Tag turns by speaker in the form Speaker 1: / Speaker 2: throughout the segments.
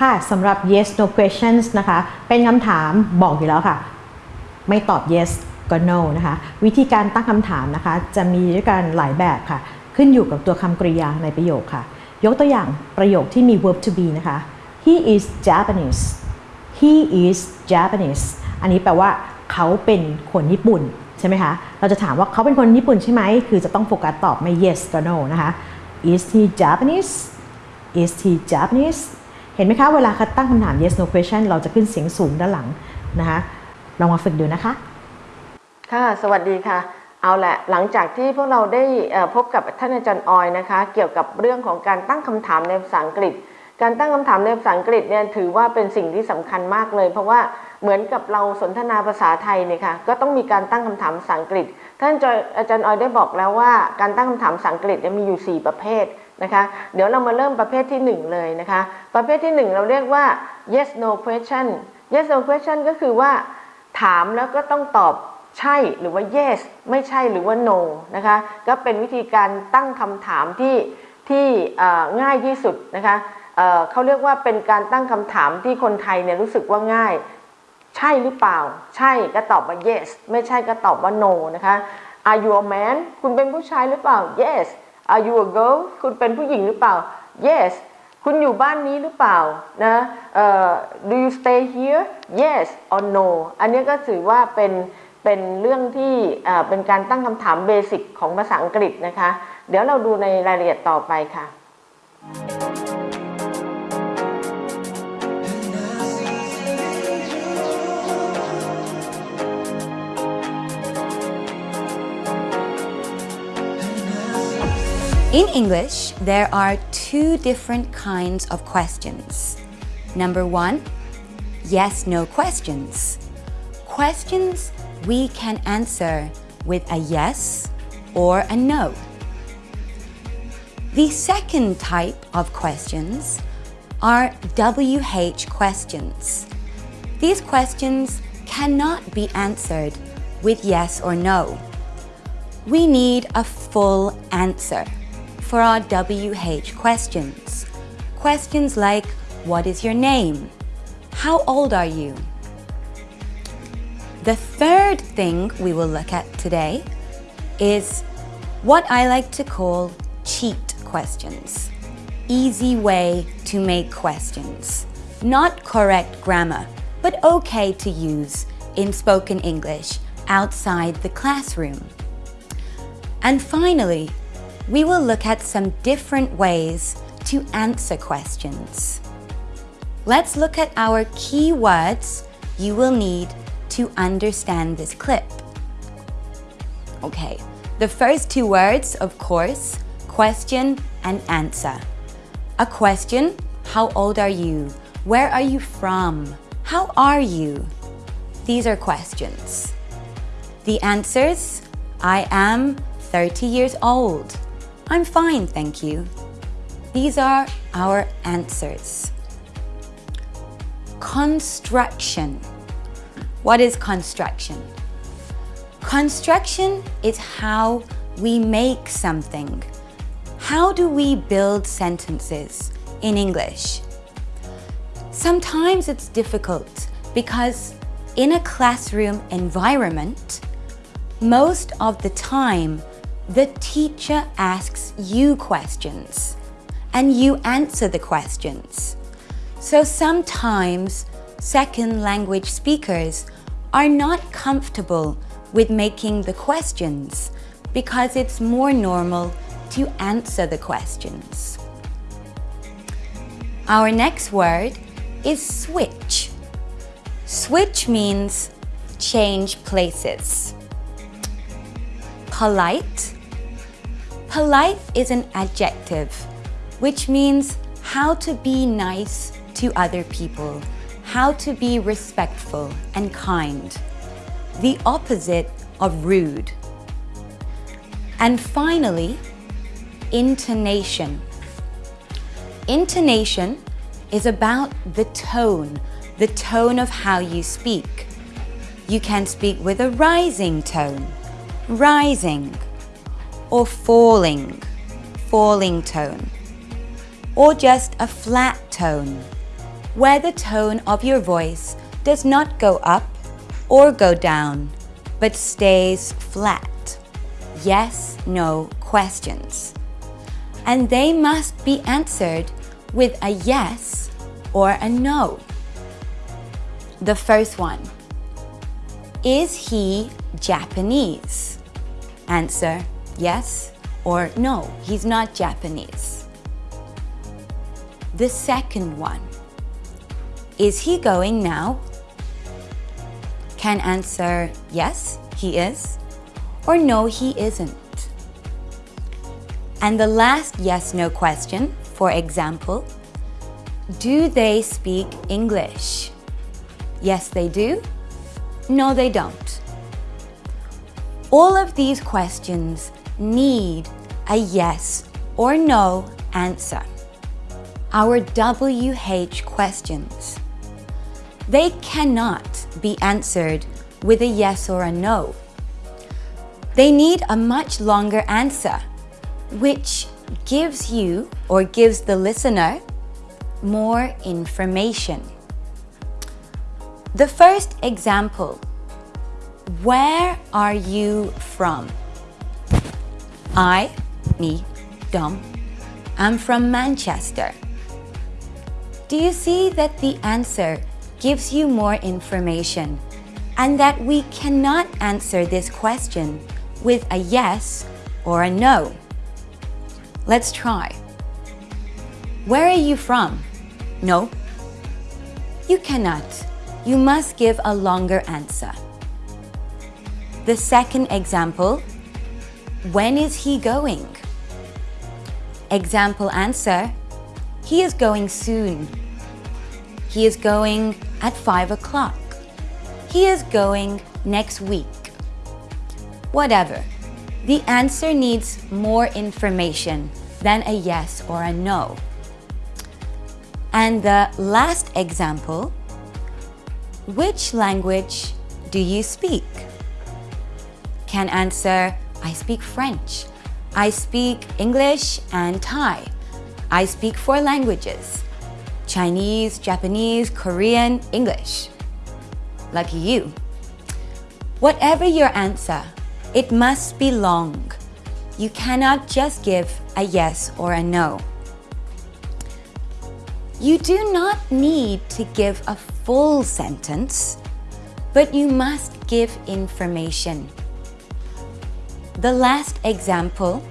Speaker 1: ค่ะสำหรับ yes no questions นะคะ เป็นคำถามบอกอยู่แล้วค่ะ ไม่ตอบ yes ก็ no นะคะ วิธีการตั้งคำถามนะคะ จะมีด้วยกันหลายแบบค่ะ ขึ้นอยู่กับตัวคำกริยาในประโยคค่ะ ยกตัวอย่างประโยคที่มี verb to be นะคะ he is Japanese he is Japanese อันนี้แปลว่าเขาเป็นคนญี่ปุ่นใช่ไหมคะ เราจะถามว่าเขาเป็นคนญี่ปุ่นใช่ไหม คือจะต้องโฟกัสตอบไม่ yes ก็ no นะคะ is he Japanese is he Japanese เห็นไหมคะเวลาตั้งคำถาม yes no question เราจะขึ้นเสียงสูงด้านหลังนะคะลองมาฝึกดูนะคะ
Speaker 2: ค่ะ สวัสดีค่ะ เอาแหละหลังจากที่พวกเราได้พบกับท่านอาจารย์ออยนะคะ เกี่ยวกับเรื่องของการตั้งคำถามในภาษาอังกฤษ การตั้งคำถามในภาษาอังกฤษเนี่ยถือว่าเป็นสิ่งที่สำคัญมากเลย เพราะว่าเหมือนกับเราสนทนาภาษาไทยเนี่ยค่ะก็ต้องมีการตั้งคำถามภาษาอังกฤษ ท่านอาจารย์ออยได้บอกแล้วว่าการตั้งคำถามภาษาอังกฤษเนี่ยมีอยู่ 4 ประเภทนะคะเดี๋ยวเรามาเริ่มประเภทที่ 1 เลยนะคะประเภทที่ 1 เราเรียกว่า yes no question yes no question ก็คือว่า ถามแล้วก็ต้องตอบใช่หรือว่า yes ไม่ใช่หรือว่า no นะคะก็เป็นวิธีการตั้งคำถามที่ที่ง่ายที่สุดนะคะเเขาเรียกว่าเป็นการตั้งคำถามที่คนไทยเนี่ยรู้สึกว่าง่าย ใช่หรือเปล่า ใช่ก็ตอบว่า yes ไม่ใช่ก็ตอบว่า no นะคะ Are you a man คุณเป็นผู้ชายหรือเปล่า yes Are you a girl คุณเป็นผู้หญิงหรือเปล่า yes คุณอยู่บ้านนี้หรือเปล่านะ Do you stay here yes or no อันนี้ก็ถือว่าเป็นเป็นเรื่องที่เป็นการตั้งคำถามเบสิกของภาษาอังกฤษนะคะ เดี๋ยวเราดูในรายละเอียดต่อไปค่ะ
Speaker 3: In English, there are two different kinds of questions. Number one, yes no questions. Questions we can answer with a yes or a no. The second type of questions are WH questions. These questions cannot be answered with yes or no. We need a full answer for our WH questions. Questions like, what is your name? How old are you? The third thing we will look at today is what I like to call cheat questions. Easy way to make questions. Not correct grammar, but okay to use in spoken English outside the classroom. And finally, we will look at some different ways to answer questions. Let's look at our key words you will need to understand this clip. Okay, the first two words, of course, question and answer. A question, how old are you? Where are you from? How are you? These are questions. The answers, I am 30 years old. I'm fine, thank you. These are our answers. Construction. What is construction? Construction is how we make something. How do we build sentences in English? Sometimes it's difficult because in a classroom environment, most of the time, the teacher asks you questions and you answer the questions. So sometimes second language speakers are not comfortable with making the questions because it's more normal to answer the questions. Our next word is switch. Switch means change places. Polite. Polite is an adjective, which means how to be nice to other people, how to be respectful and kind. The opposite of rude. And finally, intonation. Intonation is about the tone, the tone of how you speak. You can speak with a rising tone, rising, or falling, falling tone, or just a flat tone, where the tone of your voice does not go up or go down, but stays flat. Yes, no questions. And they must be answered with a yes or a no. The first one. Is he Japanese? Answer yes or no, he's not Japanese. The second one. Is he going now? Can answer yes, he is, or no, he isn't. And the last yes no question, for example, do they speak English? Yes, they do. No, they don't. All of these questions need a yes or no answer. Our WH questions. They cannot be answered with a yes or a no. They need a much longer answer, which gives you or gives the listener more information. The first example, where are you from? I, me, Dom, I'm from Manchester. Do you see that the answer gives you more information and that we cannot answer this question with a yes or a no? Let's try. Where are you from? No. You cannot. You must give a longer answer. The second example, when is he going? Example answer, he is going soon. He is going at 5 o'clock. He is going next week. Whatever. The answer needs more information than a yes or a no. And the last example, which language do you speak? Can answer, I speak French. I speak English and Thai. I speak four languages. Chinese, Japanese, Korean, English. Lucky you. Whatever your answer, it must be long. You cannot just give a yes or a no. You do not need to give a full sentence, but you must give information. The last example,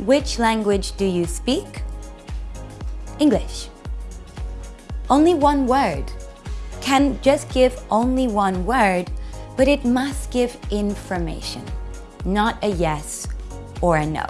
Speaker 3: which language do you speak? English. Only one word. Can just give only one word, but it must give information, not a yes or a no.